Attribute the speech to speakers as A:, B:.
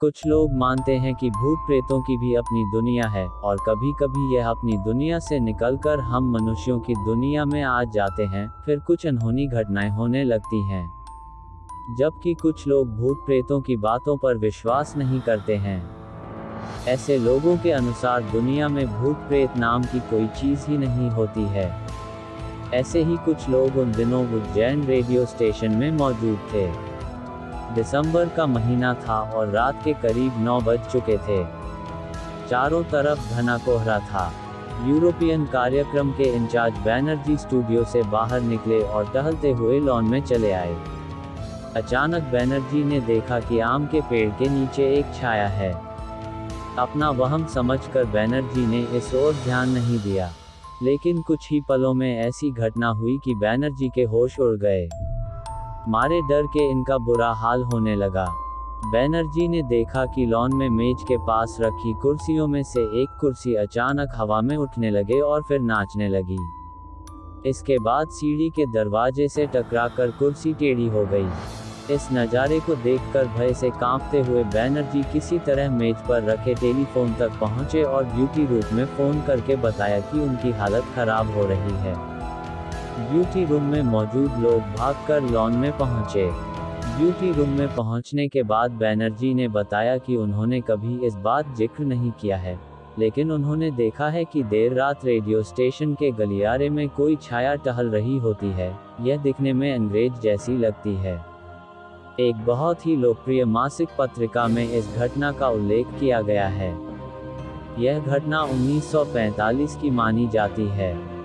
A: कुछ लोग मानते हैं कि भूत प्रेतों की भी अपनी दुनिया है, और कभी कभी यह अपनी दुनिया से निकलकर हम मनुष्यों की दुनिया में आ जाते हैं, फिर कुछ अनहोनी घटनाएँ होने लगती हैं। जबकि कुछ लोग भूत प्रेतों की बातों पर विश्वास नहीं करते हैं। ऐसे लोगों के अनुसार दुनिया में भूत प्रेत नाम की कोई चीज़ ही नहीं होती है। ऐसे ही कुछ लोग उन दिनों उज्जैन रेडियो स्टेशन में मौजूद थे। दिसंबर का महीना था और रात के करीब नौ बज चुके थे। चारों तरफ़ घना कोहरा था। यूरोपियन कार्यक्रम के इंचार्ज बैनर्जी स्टूडियो से बाहर निकले और टहलते हुए लॉन में चले आए। अचानक बैनर्जी ने देखा कि आम के पेड़ के नीचे एक छाया है। अपना वहम समझकर बैनर्जी ने इस ओर ध्यान नहीं दिया। लेकिन कुछ ही पलों में ऐसी घटना हुई कि बैनर्जी के होश उड़ गए। मारे डर के इनका बुरा हाल होने लगा। बैनर्जी ने देखा कि लॉन में मेज के पास रखी कुर्सियों में से एक कुर्सी अचानक हवा में उठने लगे और फिर नाचने लगी। इसके बाद सीढ़ी के दरवाजे से टकराकर कुर्सी टेढ़ी हो गई। इस नज़ारे को देखकर भय से कांपते हुए बैनर्जी किसी तरह मेज पर रखे टेलीफोन तक पहुँचे और ड्यूटी रूप में फ़ोन करके बताया कि उनकी हालत खराब हो रही है। ब्यूटी रूम में मौजूद लोग भागकर लॉन में पहुँचे। ब्यूटी रूम में पहुँचने के बाद बैनर्जी ने बताया कि उन्होंने कभी इस बात ज़िक्र नहीं किया है। लेकिन उन्होंने देखा है कि देर रात रेडियो स्टेशन के गलियारे में कोई छाया टहल रही होती है। यह दिखने में अंग्रेज़ जैसी लगती है। एक बहुत ही लोकप्रिय मासिक पत्रिका में इस घटना का उल्लेख किया गया है। यह घटना 1945 की मानी जाती है।